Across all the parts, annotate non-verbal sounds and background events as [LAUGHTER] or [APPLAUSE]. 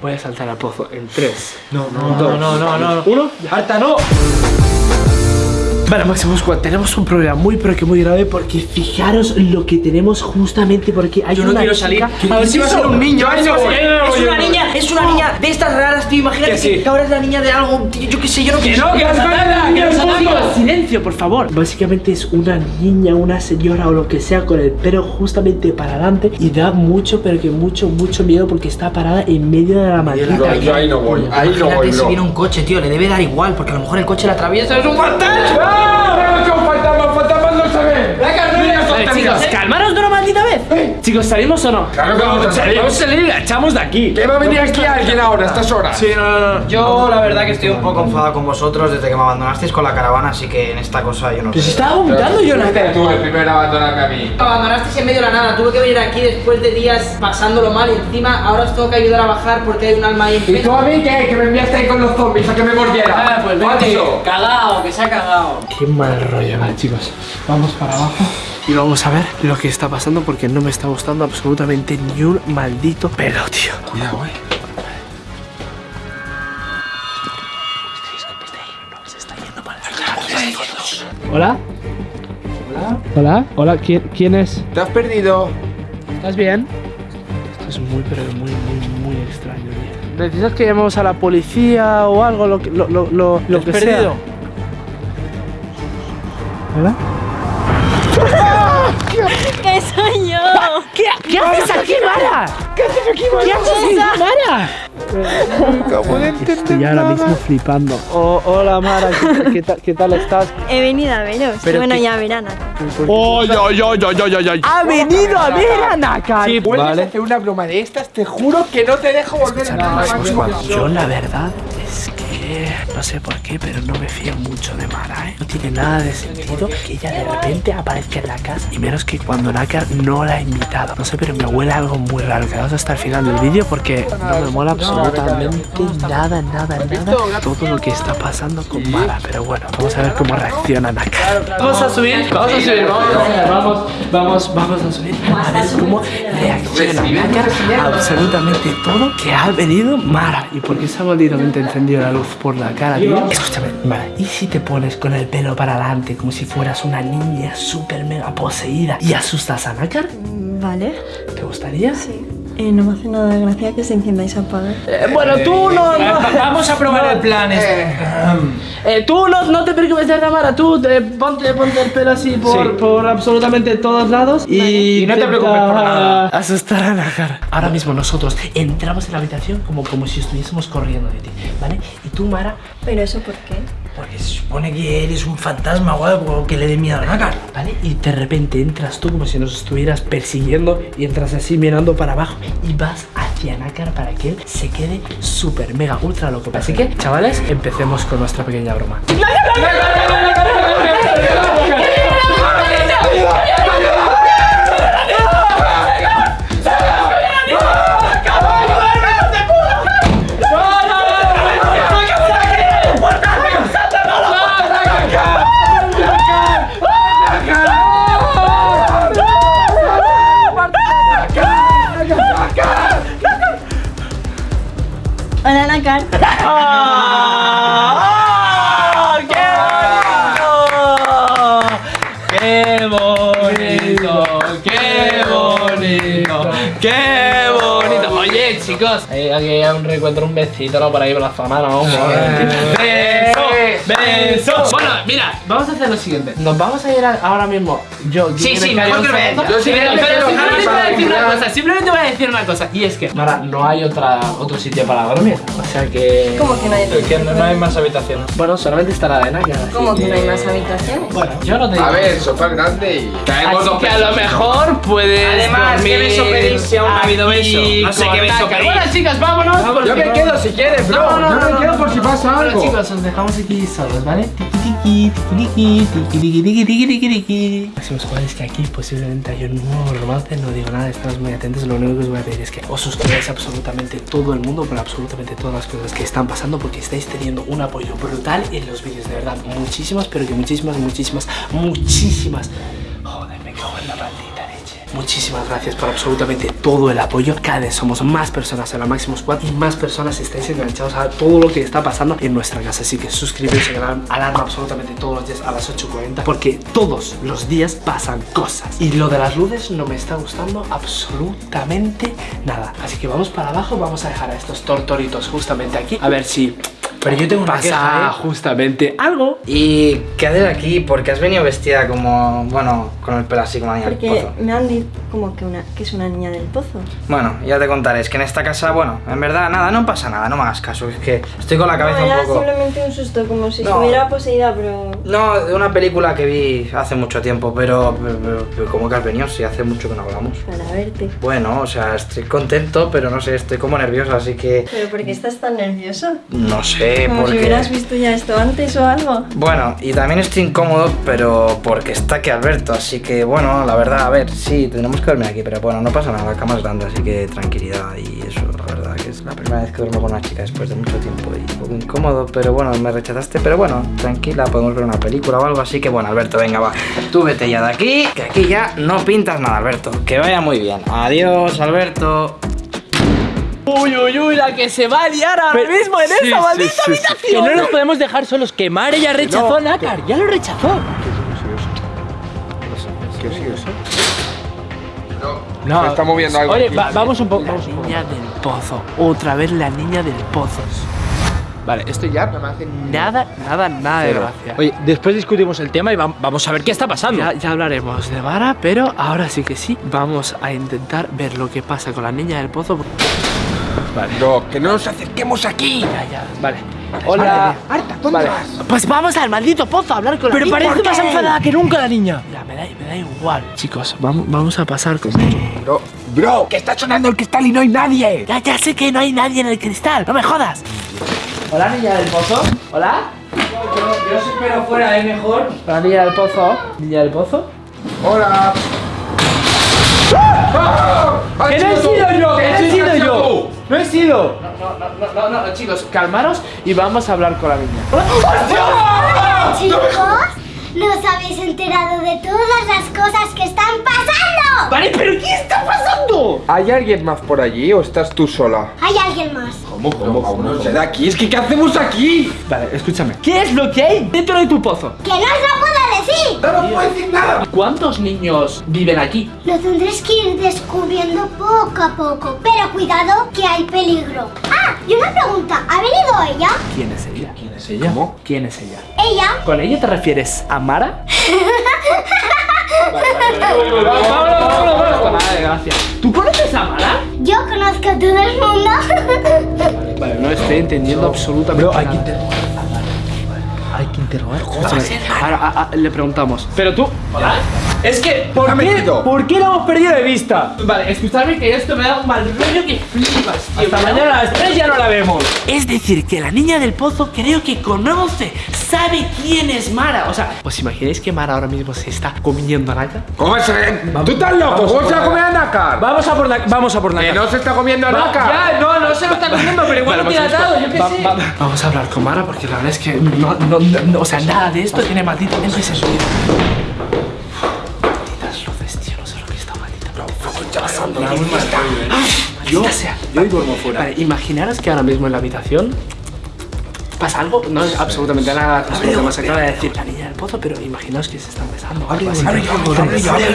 Voy a saltar al pozo en 3. No, no, no, no, no, no. Uno. ¡Harta, no! Vale, Máximo Squad, tenemos un problema muy pero que muy grave porque fijaros lo que tenemos justamente porque hay Yo no una quiero chica- salir. A ver si va a ser un niño. No Es una niña, es una niña de estas raras, tío. Imagínate Que que, sí. ahora es la niña de algo, tío, yo qué sé, yo no quiero. no, que es verdad, que silencio, por favor. Básicamente es una niña, una señora o lo que sea con el pelo justamente para adelante y da mucho, pero que mucho, mucho miedo porque está parada en medio de la maldita yo ahí no voy, ahí no Imagínate voy, si viene un coche, tío, le debe dar igual, porque a lo mejor el coche la atraviesa, es un fantasma. ¡Ah! ¡Son fantasmas, fantasmas no se ven! Vale, chicos, calmaros de una maldita vez. Chicos, ¿salimos o no? Claro que vamos a salir. Vamos a salir y la echamos de aquí. ¿Qué va a venir aquí alguien ahora a estas horas? Sí, no, no, no. Yo la verdad que estoy un poco enfadado con vosotros desde que me abandonasteis con la caravana, así que en esta cosa yo no Pues estaba vomitando yo Fuiste tú el primero a abandonarme a mí. Me abandonasteis en medio de la nada, tuve que venir aquí después de días pasándolo mal y encima ahora os tengo que ayudar a bajar porque hay un alma ahí en ¿Y tú a mí qué? Que me enviaste ahí con los zombies a que me mordiera. Ah, pues vete. Cagao, que se ha cagado. Qué mal rollo, vale chicos. Vamos para abajo y vamos a ver lo que está pasando porque no me está gustando absolutamente ni un maldito pelo, tío. Cuidado, eh. Hola. Hola. Hola. Hola. ¿Quién, quién es? ¿Te has perdido? ¿Estás bien? Esto es muy, pero muy, muy, muy extraño. tío. ¿Necesitas que llamemos a la policía o algo? Lo, que- lo, lo, lo, lo has que perdido? sea. ¿Hola? [LAUGHS] ¡Que soy yo! ¿Qué, ¿Qué haces aquí, Mara? ¿Qué haces aquí, Mara? ¿Qué haces aquí, Mara? Estoy ahora mismo flipando. Oh, hola, Mara. ¿Qué, qué tal, ¿Qué tal estás? He venido a veros. Pero bueno, que- ya verán. ¡Ay, ay, ay, ay, ay, ay! ¡Ha venido a ver a Nakar! Sí, Vuelves vale. a hacer una broma de estas, te juro que no te dejo volver a nada. Yo la verdad no sé por qué, pero no me fío mucho de Mara, ¿eh? No tiene nada de sentido que ella de repente aparezca en la casa y menos que cuando Nakar no la ha invitado. No sé, pero me huele algo muy raro. Quedaos hasta el final del vídeo porque no me mola absolutamente nada, nada, nada todo lo que está pasando con Mara. Pero bueno, vamos a ver cómo reacciona Nakar. Vamos a subir, vamos a subir, vamos, vamos, vamos, vamos a subir a ver cómo reacciona a absolutamente todo que ha venido Mara. ¿Y por qué se ha malditamente encendido la luz por la cara, tío? Escúchame, Mara, ¿y si te pones con el pelo para adelante como si fueras una niña súper mega poseída y asustas a Nakar? Vale. ¿Te gustaría? Sí. Eh, no me hace nada de gracia que se enciendáis a apagar. Eh, bueno, tú no, no. [LAUGHS] Vamos a probar el plan. este. Eh, tú no, no te preocupes de Mara, tú eh, ponte, ponte el pelo así por, Sí. por absolutamente todos lados y, Y no te preocupes por nada. Asustar a Nakar. Ahora mismo nosotros entramos en la habitación como, como si estuviésemos corriendo de ti, ¿vale? Y tú, Mara, ¿Pero eso por qué? Porque se supone que eres un fantasma o algo que le dé miedo a la. ¿vale? Y de repente entras tú como si nos estuvieras persiguiendo y entras así mirando para abajo y vas hacia Nakar para que él se quede súper mega ultra loco. Así que, chavales, empecemos con nuestra pequeña broma. ¡Qué bonito! ¡Qué bonito! ¡Qué bonito! Oye, chicos, Hay aquí un reencuentro, un besito, ¿no? Por ahí por la zona, ¿no? beso, beso. Bueno, mira, vamos a hacer lo siguiente. Nos vamos a ir a- ahora mismo. Yo, Sí, yo sí, me mejor que. Yo sí Pero- que pero simplemente voy a decir una cosa. Simplemente voy a decir una cosa. Y es que, Mara, no hay otra, otro sitio para dormir. O sea que. ¿Cómo que no hay Que no, no hay más habitaciones. Bueno, solamente está la de Naka. así ¿Cómo que no hay más habitaciones? Bueno, yo no te digo. A ver, sofá grande y caemos Así dos que a lo mejor puedes. Además, ¿qué dormir habido aquí beso? No sé qué beso pedís. Bueno, chicas, vámonos. Yo me quedo si quieres, bro. No, no, no, Yo me quedo por si pasa Bueno, algo. chicos, os dejamos aquí solos, ¿vale? Tiki tiki, tiki tiki, tiki tiki tiki tiki tiki tiki. Máximos jugadores que aquí posiblemente hay un nuevo romance, no digo nada, estamos muy atentos, lo único que os voy a pedir es que os suscribáis absolutamente todo el mundo por absolutamente todas las cosas que están pasando porque estáis teniendo un apoyo brutal en los vídeos, de verdad, muchísimas, pero que muchísimas, muchísimas, muchísimas. Joder, me cago en la leche. Muchísimas gracias por absolutamente todo el apoyo. Cada vez somos más personas en la Máximo Squad y más personas estáis enganchados a todo lo que está pasando en nuestra casa. Así que suscribiros y alarma, alarma absolutamente todos los días a las 8.40 porque todos los días pasan cosas. Y lo de las luces no me está gustando absolutamente nada. Así que vamos para abajo, vamos a dejar a estos tortoritos justamente aquí. A ver si Pero yo tengo una pasa queja, ¿eh? justamente algo. ¿Y qué haces aquí? Porque has venido vestida como, bueno, con el pelo así como la niña del Porque pozo. me han dicho como que, una, que es una niña del pozo. Bueno, ya te contaré, es que en esta casa, bueno, en verdad nada, no pasa nada, no me hagas caso, es que estoy con la cabeza no, era un poco... simplemente un susto, como si No. estuviera poseída, pero... No, de una película que vi hace mucho tiempo, pero, pero, pero- pero ¿cómo que has venido? Si hace mucho que no hablamos. Para verte. Bueno, o sea, estoy contento, pero no sé, estoy como nervioso, así que... ¿Pero por qué estás tan nervioso? No sé, Como porque... si hubieras visto ya esto antes o algo. Bueno, y también estoy incómodo, pero porque está aquí Alberto, así que bueno, la verdad, a ver, sí, tenemos que dormir aquí, pero bueno, no pasa nada, la cama es grande, así que tranquilidad y eso, la verdad, que es la primera vez que duermo con una chica después de mucho tiempo y un poco incómodo, pero bueno, me rechazaste, pero bueno, tranquila, podemos ver una película o algo, así que bueno, Alberto, venga, va, tú vete ya de aquí, que aquí ya no pintas nada, Alberto, que vaya muy bien, adiós, Alberto. Uy, uy, uy, la que se va a liar ahora mismo en esta maldita habitación. Que no nos podemos dejar solos. Que Mare ya rechazó a Nácar. Ya lo rechazó. ¿Qué es eso? No. Se está moviendo algo. Oye, va- vamos un poco. La niña del pozo. Otra vez la niña del pozo. Vale, esto ya no me hace Nada, nada, nada de gracia. Oye, después discutimos el tema y vam- vamos a ver qué está pasando. Ya, ya hablaremos de Vara, pero ahora sí que sí, vamos a intentar ver lo que pasa con la niña del pozo. No, que no nos acerquemos aquí. Ya, ya. Vale. Hola. Arta, ¿dónde Vale. vas? Pues vamos al maldito pozo a hablar con la Pero parece más enfadada que nunca la niña. Ya, me da, me da igual. Chicos, vamos, vamos a pasar con esto. Bro, bro, que está sonando el cristal y no hay nadie. Ya, ya sé que no hay nadie en el cristal, no me jodas. Hola, niña del pozo. Hola. Yo, yo os espero fuera, ¿eh? Mejor. La niña del pozo. Niña del pozo. Hola. ¡Ah! ¡Has ¡Que no he sido yo! ¡No he sido! No, no, no, no, no, chicos, calmaros y vamos a hablar con la niña. Chicos, ¿no os habéis enterado de todas las cosas que están pasando? Vale, pero ¿qué está pasando? ¿Hay alguien más por allí o estás tú sola? ¿Hay alguien más? ¿Cómo, cómo, cómo? De aquí. Es que ¿qué hacemos aquí? Vale, escúchame. ¿Qué es lo que hay dentro de tu pozo? ¡Que no os lo puedo! No nos puedo decir nada. ¿Cuántos niños viven aquí? Lo tendréis que ir descubriendo poco a poco. Pero cuidado, que hay peligro. Ah, y una pregunta. ¿Ha venido ella? ¿Quién es ella? ¿Quién es ella? ¿Cómo? ¿Quién es ella? ¿Ella? ¿Con ella te refieres a Mara? Vámonos, vámonos, vámonos. Nada de gracia. ¿Tú conoces a Mara? Yo conozco a todo el mundo. [LAUGHS] Vale, no estoy entendiendo absolutamente hay que nada. Interrogar. Ahora a- a- le preguntamos. Pero tú. ¿Hola? Es que, ¿por qué. ¿por qué lo hemos perdido de vista? Vale, escuchadme que esto me da un mal rollo que flipas, tío. Hasta mañana a las 3 ya no la vemos. Es decir, que la niña del pozo creo que conoce, sabe quién es Mara. O sea, ¿os imagináis que Mara ahora mismo se está comiendo a Naka? ¿Cómo es? ¿Tú estás loco? ¿Cómo se va a comer a Nácar? Vamos a por la, vamos a por la Que no se está comiendo a Nácar. Ya, no, no se lo está comiendo, pero igual Vale, lo tiene vamos a- atado, yo qué va- sé. va- vamos a hablar con Mara porque la verdad es que no, no, no, no, o sea, nada de esto tiene malditamente sentido. Malditas luces, tío, no sé lo que está maldita. pasando. Yo, sea. Yo duermo fuera. Vale, imaginaros que ahora mismo en la habitación pasa algo, no es absolutamente nada que nos acaba de decir la niña pozo, pero imaginaos que se están besando. Abre abre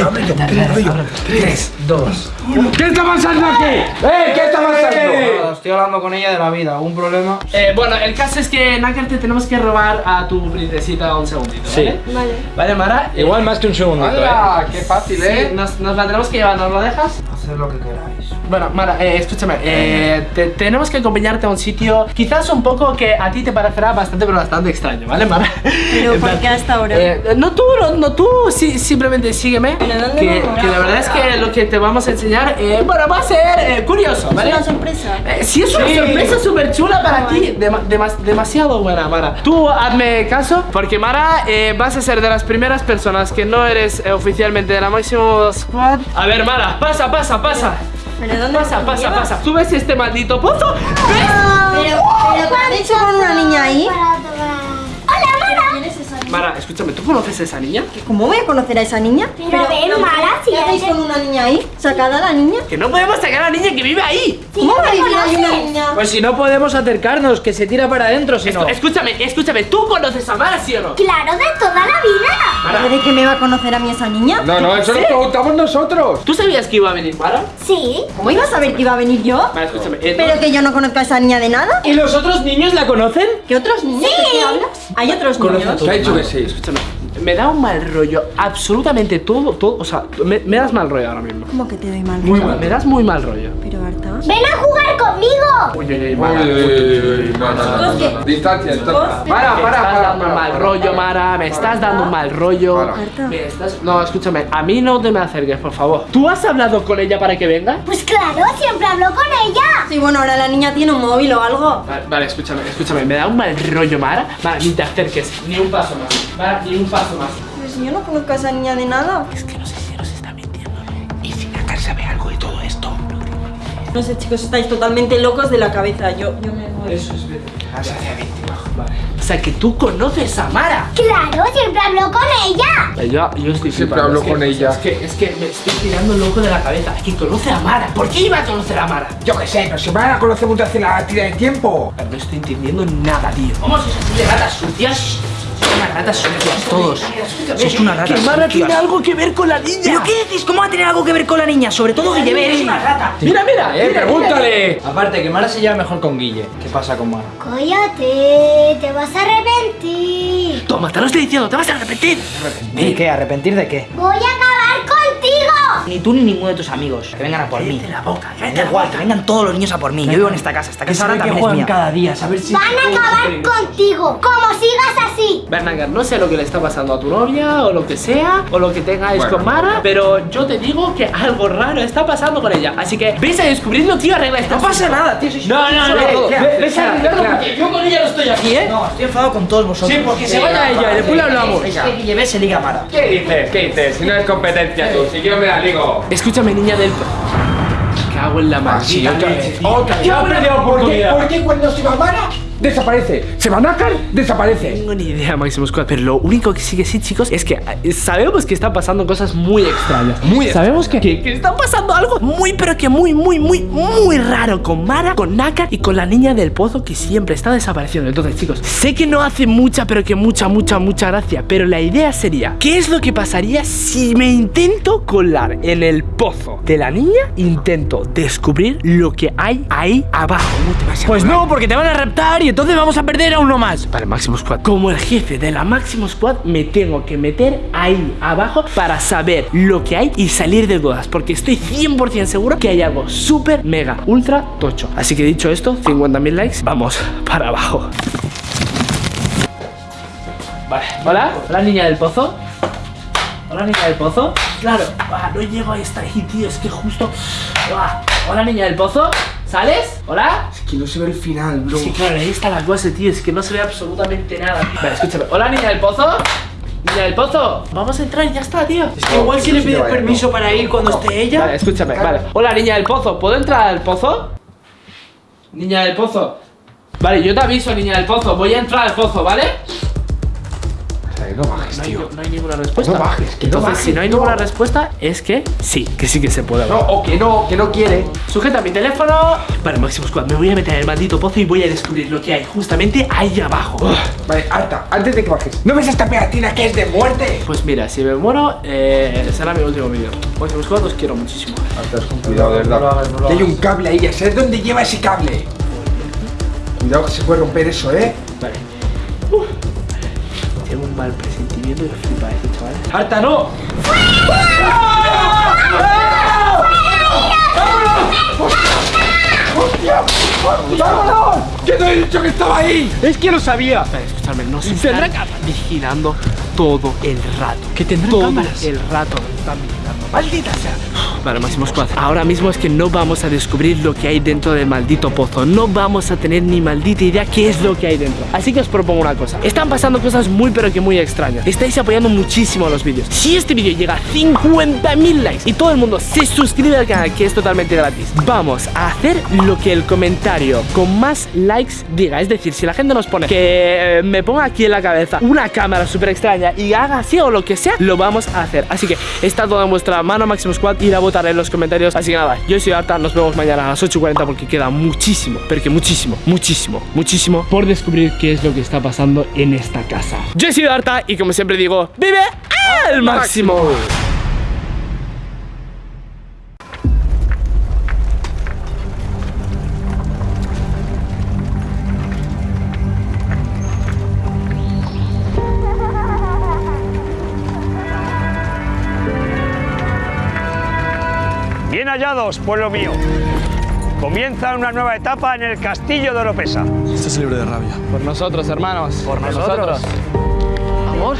abre abre. Tres, dos. ¿Qué está pasando aquí? ¡Eh! ¿Qué está pasando? Estoy hablando con ella de la vida, ¿algún problema? Eh, bueno, el caso es que Nácar te tenemos que robar a tu princesita un segundito, ¿vale? Vale. Vale, Mara. eh, Igual más que un segundo. ¡Hala! ¡Qué fácil, sí, eh! nos, nos la tenemos que llevar, ¿nos lo dejas? Haced lo que queráis. Bueno, Mara, eh, escúchame, eh, te- tenemos que acompañarte a un sitio quizás un poco que a ti te parecerá bastante, pero bastante extraño, ¿vale, Mara? Pero En ¿por plan, qué hasta ahora? eh, no tú, no, no tú, sí, simplemente sígueme. ¿Pero dónde que, la verdad es que lo que te vamos a enseñar, eh, bueno, va a ser eh, curioso, Es ¿vale? una sorpresa. Sí, es una Sí. sorpresa súper chula para ti. demasiado buena, Mara. Tú hazme caso, porque Mara, vas a ser de las primeras personas que no eres oficialmente de la Máximo Squad. A ver, Mara, pasa, pasa, pasa. ¿Pero dónde Pasa, pasa, llevas? pasa. ¿Tú ves este maldito pozo? ¿Ves? Pero, pero ¿qué has hecho con una niña ahí? Para tomar. ¡Hola, Mara! Escúchame. ¿tú conoces a esa niña? ¿Cómo voy a conocer a esa niña? Pero ven, Mara, si ¿Qué hacéis eres- con una niña ahí? ¿Sacada la niña? Que no podemos sacar a la niña que vive ahí. ¿Cómo va a vivir ahí una conoces. niña? Pues si no podemos acercarnos, que se tira para adentro, si no. Escúchame, escúchame, ¿tú conoces a Mara, sí o no? Claro, de toda la vida. ¿Pero ¿De qué me va a conocer a mí esa niña? No, no, eso lo preguntamos nosotros. ¿Tú sabías que iba a venir Mara? Sí. ¿Cómo iba a saber que iba a venir yo? Vale, escúchame. eh, ¿Pero no- que yo no conozco a esa niña de nada? ¿Y los otros niños la conocen? ¿Qué otros niños? ¿De qué hablas? ¿Hay otros niños? ¿Qué ha dicho que sí? Escúchame, me da un mal rollo absolutamente todo, todo, o sea, me, me das mal rollo ahora mismo. ¿Cómo que te doy mal? Muy rollo? mal. Me das muy mal rollo. Ven a jugar conmigo. Uy, uy, uy, Uy, Mara. uy, uy, no, no, no, no, ¿Qué? no. Distancia, distancia. Para, Me para, estás para. dando un para, mal para, rollo, para. Mara, me estás dando un mal rollo. Para. Me estás... No, escúchame, a mí no te me acerques, por favor. ¿Tú has hablado con ella para que venga? Pues claro, siempre hablo con ella. Sí, bueno, ahora la niña tiene un móvil o algo. Vale, vale, escúchame, escúchame, me da un mal rollo, Mara. Mara, ni te acerques, ni un paso más. Mara, ni un paso más. Si yo no conozco a esa niña de nada. Es que no sé No sé, chicos, estáis totalmente locos de la cabeza. Yo, yo me voy. Eso es verdad. Vale. O sea, que tú conoces a Mara. Claro, siempre hablo con ella. Eh, Yo, estoy Siempre flipando, hablo es que- con ella. Es que, es que me estoy tirando loco de la cabeza. Es que conoce a Mara. ¿Por qué iba a conocer a Mara? Yo qué sé, pero si van a conocer mucho hace la tira de tiempo. Pero no estoy entendiendo nada, tío. ¿Cómo sois así de ratas sucias? Unas ratas sucias todos. Sois una rata Que Mara tiene algo que ver con la niña. ¿Pero qué decís? ¿Cómo va a tener algo que ver con la niña? Sobre todo Guille, eres una rata. Mira, mira. Eh, mira, pregúntale. Aparte, que Mara se lleva mejor con Guille. ¿Qué pasa con Mara? Cállate, te vas a arrepentir. Toma, te lo estoy diciendo, te vas a arrepentir. ¿Y qué? ¿Arrepentir de qué? Voy a acabar. Ni tú ni ninguno de tus amigos. Que vengan a por mí. Cállate la boca, da la igual, boca. que vengan todos los niños a por mí. Yo vivo en esta casa. Esta casa ahora también es mía. cada día, a ver si. Van a acabar contigo. Como sigas así. Bernagar, no sé lo que le está pasando a tu novia o lo que sea, o lo que tengáis Bueno. con Mara, pero yo te digo que algo raro está pasando con ella. Así que ves a descubrirlo, tío, arregla esto. No pasa nada, tío. No, no, no, Ve- no, ve- ve- ves a arreglarlo porque yo con ella no estoy aquí, ¿eh? No, estoy enfadado con todos vosotros. Sí, porque se vaya ella y después le hablamos. Que Guille ve se liga a Mara. ¿Qué dices? ¿Qué dices? Si no es competencia tú, si yo me la ligo. Escúchame, niña del... Cago en la Ah, sí, maldita otra leche, vez. tío. Otra vez. Ya he perdido ¿Por qué, oportunidad. ¿Por qué cuando se va Mara desaparece? ¿Se va Nácar? Desaparece. No tengo ni idea, Máximo Squad, pero lo único que sí que sí, chicos, es que eh, sabemos que están pasando cosas muy extrañas. Muy Sabemos que, que, que está pasando algo muy, pero que muy, muy, muy, muy raro con Mara, con Naka y con la niña del pozo que siempre está desapareciendo. Entonces, chicos, sé que no hace mucha, pero que mucha, mucha, mucha gracia, pero la idea sería, ¿qué es lo que pasaría si me intento colar en el pozo de la niña? Intento descubrir lo que hay ahí abajo. No te vas a Pues no, porque te van a raptar y entonces vamos a perder a uno más. Vale, Máximo Squad. Como el jefe de la Máximo Squad, me tengo que meter ahí abajo para saber lo que hay y salir de dudas. Porque estoy 100% seguro que hay algo súper, mega, ultra tocho. Así que dicho esto, 50.000 likes, vamos para abajo. Vale, hola, hola niña del pozo. Hola niña del pozo. Claro, ah, no llego a estar ahí, tío, es que justo. Ah, hola niña del pozo. ¿Sales? ¿Hola? Es que no se ve el final, bro. Sí, claro, ahí está la cosa, tío. Es que no se ve absolutamente nada. Vale, escúchame. Hola, niña del pozo. Niña del pozo. Vamos a entrar y ya está, tío. Es que igual si le pides permiso para ir cuando esté ella. Vale, escúchame. Vale. Hola, niña del pozo. ¿Puedo entrar al pozo? Niña del pozo. Vale, yo te aviso, niña del pozo. Voy a entrar al pozo, ¿vale? No bajes, No hay, tío. no hay ninguna respuesta. No bajes, que no Entonces, bajes, si no hay no. ninguna respuesta, es que sí, que sí que se puede No, hablar. o que no, que no quiere. Sujeta mi teléfono. Vale, Máximo Squad, me voy a meter en el maldito pozo y voy a descubrir lo que hay justamente ahí abajo. Vale, Arta, antes de que bajes. ¿No ves esta pegatina que es de muerte? Pues mira, si me muero, eh, será mi último vídeo. Máximo Squad, os quiero muchísimo. Arta, con cuidado, de verdad. Que hay un cable ahí, ya sabes dónde lleva ese cable. Cuidado que se puede romper eso, ¿eh? Vale. Mal presentimiento y flipa esto, chaval. ¡Harta, no! ¡Vámonos! ¡Que no he dicho que estaba ahí! Es que lo sabía. Escúchame, no se están vigilando todo el rato. ¿Que tendrá todo cámaras? el rato. ¡Maldita sea! Vale, Máximo Squad. Ahora mismo es que no vamos a descubrir lo que hay dentro del maldito pozo. No vamos a tener ni maldita idea qué es lo que hay dentro. Así que os propongo una cosa. Están pasando cosas muy pero que muy extrañas. Estáis apoyando muchísimo los vídeos. Si este vídeo llega a 50.000 likes y todo el mundo se suscribe al canal, que es totalmente gratis, vamos a hacer lo que el comentario con más likes diga. Es decir, si la gente nos pone que eh, me ponga aquí en la cabeza una cámara súper extraña y haga así o lo que sea, lo vamos a hacer. Así que está todo en vuestra mano, Máximo Squad. Ir a votar en los comentarios. Así que nada, yo soy Arta. Nos vemos mañana a las 8.40 porque queda muchísimo, pero que muchísimo, muchísimo, muchísimo por descubrir qué es lo que está pasando en esta casa. Yo sido Arta y como siempre digo, ¡vive al máximo! Pueblo mío. Comienza una nueva etapa en el castillo de Oropesa. Este es libre de rabia. Por nosotros, hermanos. Por nosotros. Amor.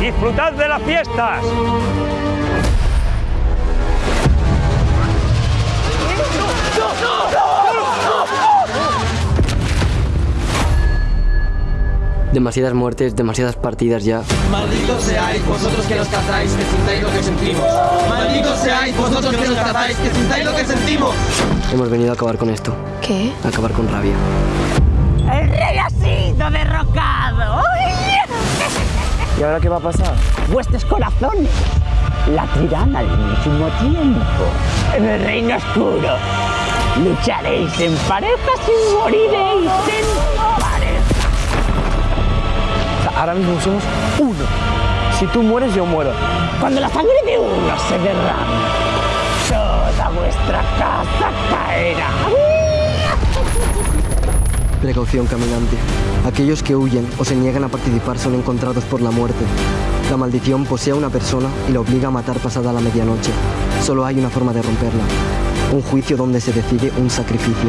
Disfrutad de las fiestas. Demasiadas muertes, demasiadas partidas ya. Malditos seáis vosotros que nos cazáis, que sintáis lo que sentimos. Malditos seáis vosotros que nos cazáis, que sintáis lo que sentimos. Hemos venido a acabar con esto. ¿Qué? A acabar con rabia. ¡El rey ha sido derrocado! ¿Y ahora qué va a pasar? Vuestros corazones latirán al mismo tiempo. En el reino oscuro lucharéis en parejas y moriréis en. Ahora mismo somos uno. Si tú mueres, yo muero. Cuando la sangre de uno se derrame, toda vuestra casa caerá. [LAUGHS] Precaución, caminante. Aquellos que huyen o se niegan a participar son encontrados por la muerte. La maldición posee a una persona y la obliga a matar pasada la medianoche. Solo hay una forma de romperla. Un juicio donde se decide un sacrificio.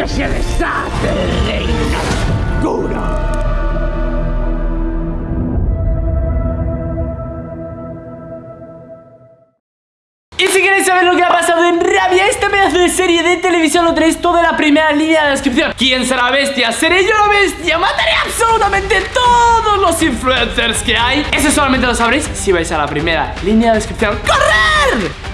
Que se desate el reino oscuro. Y si queréis saber lo que ha pasado en Rabia, este pedazo de serie de televisión lo tenéis toda la primera línea de descripción. ¿Quién será la bestia? ¿Seré yo la bestia? Mataré absolutamente todos los influencers que hay. Eso solamente lo sabréis si vais a la primera línea de descripción. ¡Correr!